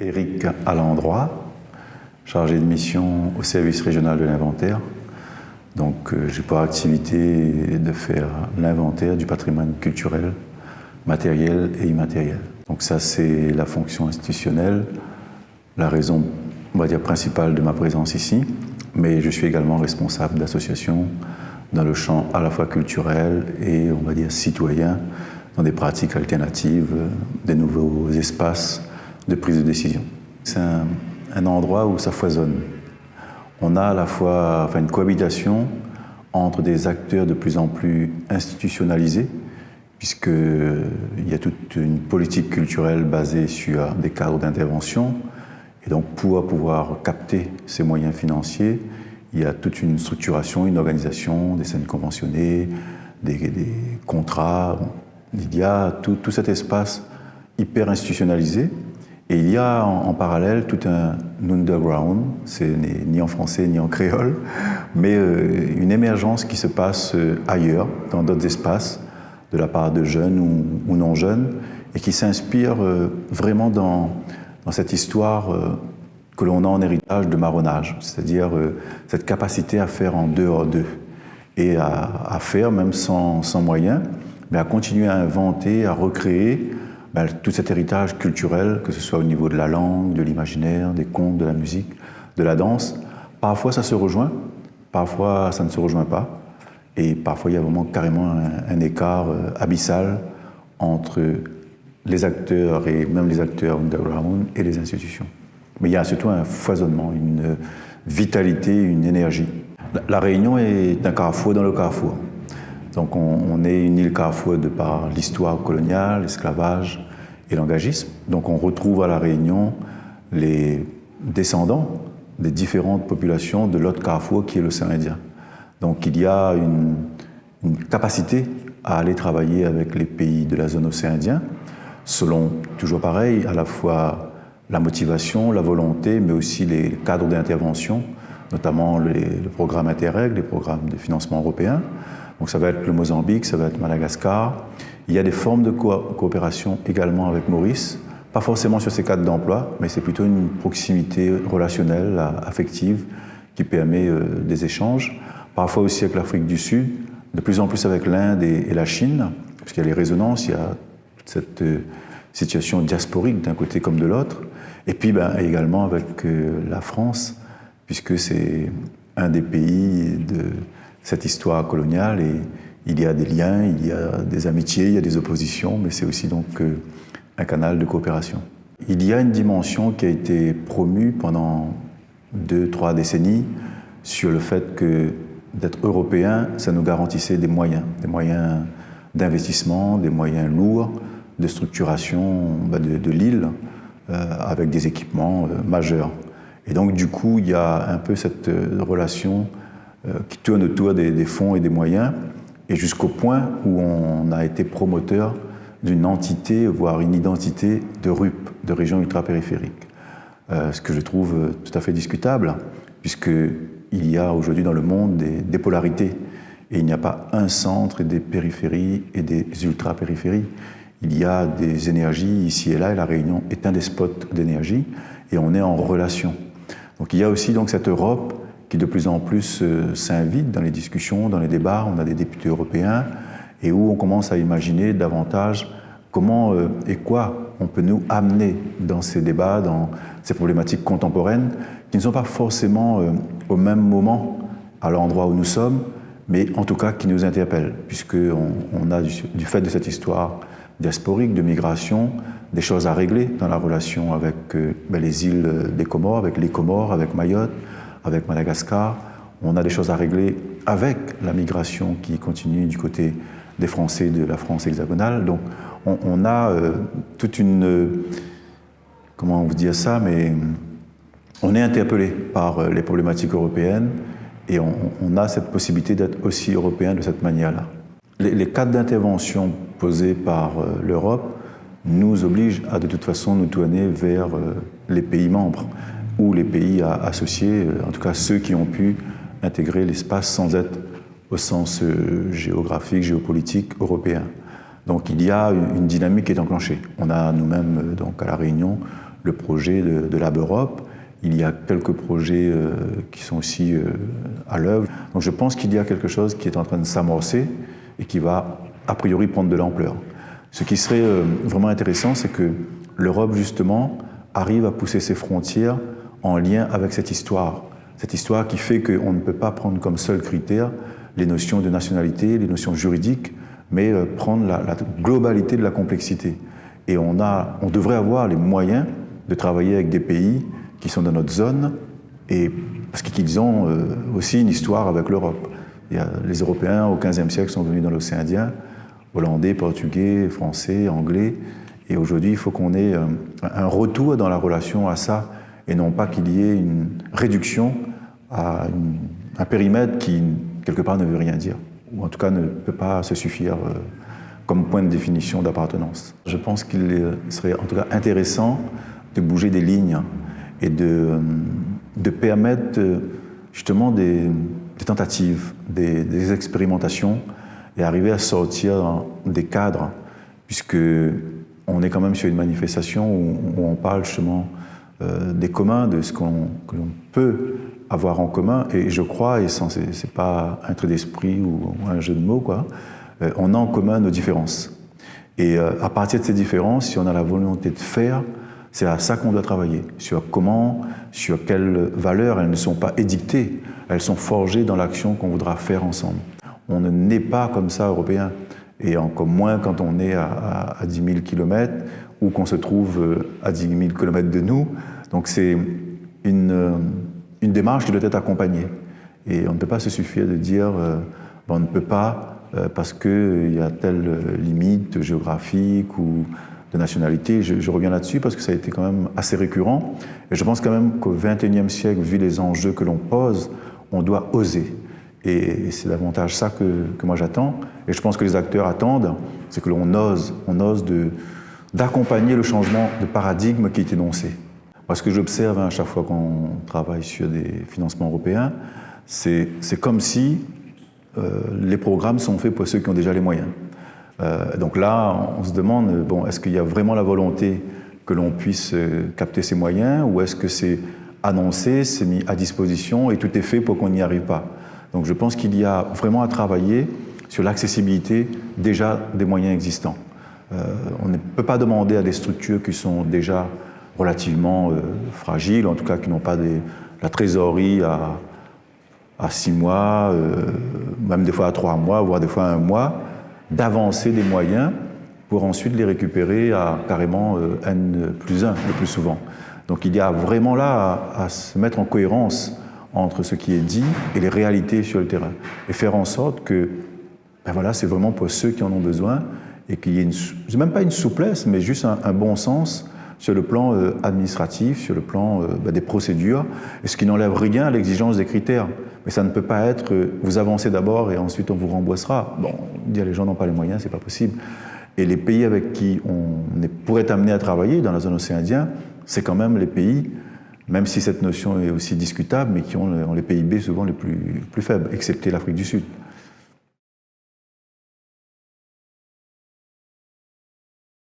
Éric Alandroit, chargé de mission au service régional de l'inventaire. Donc euh, j'ai pour activité de faire l'inventaire du patrimoine culturel, matériel et immatériel. Donc ça c'est la fonction institutionnelle, la raison on va dire principale de ma présence ici, mais je suis également responsable d'associations dans le champ à la fois culturel et on va dire citoyen, dans des pratiques alternatives, des nouveaux espaces de prise de décision. C'est un, endroit où ça foisonne. On a à la fois enfin, une cohabitation entre des acteurs de plus en plus institutionnalisés, puisqu'il y a toute une politique culturelle basée sur des cadres d'intervention. Et donc, pour pouvoir capter ces moyens financiers, il y a toute une structuration, une organisation, des scènes conventionnées, des, contrats. Il y a tout cet espace hyper institutionnalisé et il y a en, parallèle tout un underground, c'est ni en français ni en créole, mais euh, une émergence qui se passe euh, ailleurs, dans d'autres espaces, de la part de jeunes ou, non jeunes, et qui s'inspire euh, vraiment dans, cette histoire que l'on a en héritage de marronnage, c'est-à-dire cette capacité à faire en dehors d'eux, et à, faire même sans moyens, mais à continuer à inventer, à recréer, ben, tout cet héritage culturel, que ce soit au niveau de la langue, de l'imaginaire, des contes, de la musique, de la danse, parfois ça se rejoint, parfois ça ne se rejoint pas, et parfois il y a vraiment carrément un, écart euh, abyssal entre les acteurs et même les acteurs underground et les institutions. Mais il y a surtout un foisonnement, une vitalité, une énergie. La Réunion est un carrefour dans le carrefour. Donc on, est une île carrefour de par l'histoire coloniale, l'esclavage et l'engagisme. Donc on retrouve à La Réunion les descendants des différentes populations de l'autre carrefour qui est l'océan Indien. Donc il y a une, capacité à aller travailler avec les pays de la zone océan Indien, selon, toujours pareil, à la fois la motivation, la volonté, mais aussi les cadres d'intervention, notamment le programme Interreg, les programmes de financement européens. Donc ça va être le Mozambique, ça va être Madagascar. Il y a des formes de coopération également avec Maurice, pas forcément sur ces cadres d'emploi, mais c'est plutôt une proximité relationnelle, affective, qui permet euh, des échanges. Parfois aussi avec l'Afrique du Sud, de plus en plus avec l'Inde et, la Chine, parce qu'il y a les résonances, il y a cette euh, situation diasporique d'un côté comme de l'autre. Et puis ben, également avec euh, la France, puisque c'est un des pays de, cette histoire coloniale et il y a des liens, il y a des amitiés, il y a des oppositions, mais c'est aussi donc euh, un canal de coopération. Il y a une dimension qui a été promue pendant deux, trois décennies sur le fait que d'être européen, ça nous garantissait des moyens, des moyens d'investissement, des moyens lourds, de structuration bah, de, l'île, euh, avec des équipements euh, majeurs. Et donc du coup, il y a un peu cette relation qui tourne autour des, fonds et des moyens, et jusqu'au point où on a été promoteur d'une entité, voire une identité de RUP, de région ultra-périphérique. Euh, ce que je trouve euh, tout à fait discutable, puisqu'il y a aujourd'hui dans le monde des, polarités, et il n'y a pas un centre et des périphéries et des ultra-périphéries. Il y a des énergies ici et là, et la Réunion est un des spots d'énergie, et on est en relation. Donc il y a aussi donc cette Europe qui de plus en plus euh, s'invite dans les discussions, dans les débats. On a des députés européens et où on commence à imaginer davantage comment euh, et quoi on peut nous amener dans ces débats, dans ces problématiques contemporaines qui ne sont pas forcément euh, au même moment à l'endroit où nous sommes, mais en tout cas qui nous interpellent, puisqu'on on a, du, fait de cette histoire diasporique, de migration, des choses à régler dans la relation avec ben, les îles des Comores, avec les Comores, avec Mayotte, avec Madagascar. On a des choses à régler avec la migration qui continue du côté des Français de la France hexagonale. Donc on, a euh, toute une... comment vous dire ça Mais on est interpellé par euh, les problématiques européennes et on, a cette possibilité d'être aussi européen de cette manière-là. Les, cadres d'intervention posés par euh, l'Europe nous obligent à de toute façon nous tourner vers les pays membres ou les pays associés, euh, en tout cas ceux qui ont pu intégrer l'espace sans être au sens euh, géographique, géopolitique européen. Donc il y a une dynamique qui est enclenchée. On a nous-mêmes, euh, donc à La Réunion, le projet de, de Lab Europe. Il y a quelques projets qui sont aussi à l'œuvre. Donc je pense qu'il y a quelque chose qui est en train de s'amorcer et qui va a priori prendre de l'ampleur. Ce qui serait vraiment intéressant, c'est que l'Europe, justement, arrive à pousser ses frontières en lien avec cette histoire. Cette histoire qui fait qu'on ne peut pas prendre comme seul critère les notions de nationalité, les notions juridiques, mais prendre la, la globalité de la complexité. Et on, a, on devrait avoir les moyens de travailler avec des pays qui sont dans notre zone, et parce qu'ils ont euh, aussi une histoire avec l'Europe. Les Européens au XVe siècle sont venus dans l'océan Indien, Hollandais, Portugais, Français, Anglais, et aujourd'hui il faut qu'on ait euh, un retour dans la relation à ça, et non pas qu'il y ait une réduction à un périmètre qui, quelque part, ne veut rien dire, ou en tout cas ne peut pas se suffire euh, comme point de définition d'appartenance. Je pense qu'il serait en tout cas intéressant de bouger des lignes et de, de permettre justement des, tentatives, des, expérimentations et arriver à sortir des cadres, puisque on est quand même sur une manifestation où, on parle justement euh, des communs, de ce qu'on que peut avoir en commun, et je crois, et ce n'est pas un trait d'esprit ou, un jeu de mots, quoi, euh, on a en commun nos différences. Et euh, à partir de ces différences, si on a la volonté de faire, c'est à ça qu'on doit travailler, sur comment, sur quelles valeurs elles ne sont pas édictées, elles sont forgées dans l'action qu'on voudra faire ensemble. On ne naît pas comme ça européen, et encore moins quand on est à, 10 000 km ou qu'on se trouve à 10 000 km de nous. Donc c'est une, euh, une, démarche qui doit être accompagnée. Et on ne peut pas se suffire de dire euh, on ne peut pas parce qu'il y a telle limite géographique ou de nationalité. Je, reviens là-dessus parce que ça a été quand même assez récurrent. Et je pense quand même qu'au XXIe siècle, vu les enjeux que l'on pose, on doit oser. Et c'est davantage ça que, que moi j'attends. Et je pense que les acteurs attendent, c'est que l'on ose, on ose d'accompagner le changement de paradigme qui est énoncé. Parce que j'observe hein, à chaque fois qu'on travaille sur des financements européens, c'est comme si euh, les programmes sont faits pour ceux qui ont déjà les moyens. Euh, donc là, on se demande, bon, est-ce qu'il y a vraiment la volonté que l'on puisse euh, capter ces moyens ou est-ce que c'est annoncé, c'est mis à disposition et tout est fait pour qu'on n'y arrive pas? Donc je pense qu'il y a vraiment à travailler sur l'accessibilité déjà des moyens existants. On ne peut pas demander à des structures qui sont déjà relativement fragiles, en tout cas qui n'ont pas des, la trésorerie à, à six mois, même des fois à trois mois, voire des fois à un mois, d'avancer des moyens pour ensuite les récupérer à carrément euh, N plus 1 le plus souvent. Donc il y a vraiment là à, se mettre en cohérence entre ce qui est dit et les réalités sur le terrain. Et faire en sorte que ben voilà, c'est vraiment pour ceux qui en ont besoin et qu'il y ait même pas une souplesse, mais juste un, bon sens sur le plan euh, administratif, sur le plan euh, ben des procédures, ce qui n'enlève rien à l'exigence des critères. Mais ça ne peut pas être euh, vous avancez d'abord et ensuite on vous rembourssera. Bon, dire les gens n'ont pas les moyens, c'est pas possible. Et les pays avec qui on pourrait être amené à travailler dans la zone océan Indien, c'est quand même les pays, même si cette notion est aussi discutable, mais qui ont, les PIB souvent les plus faibles, excepté l'Afrique du Sud.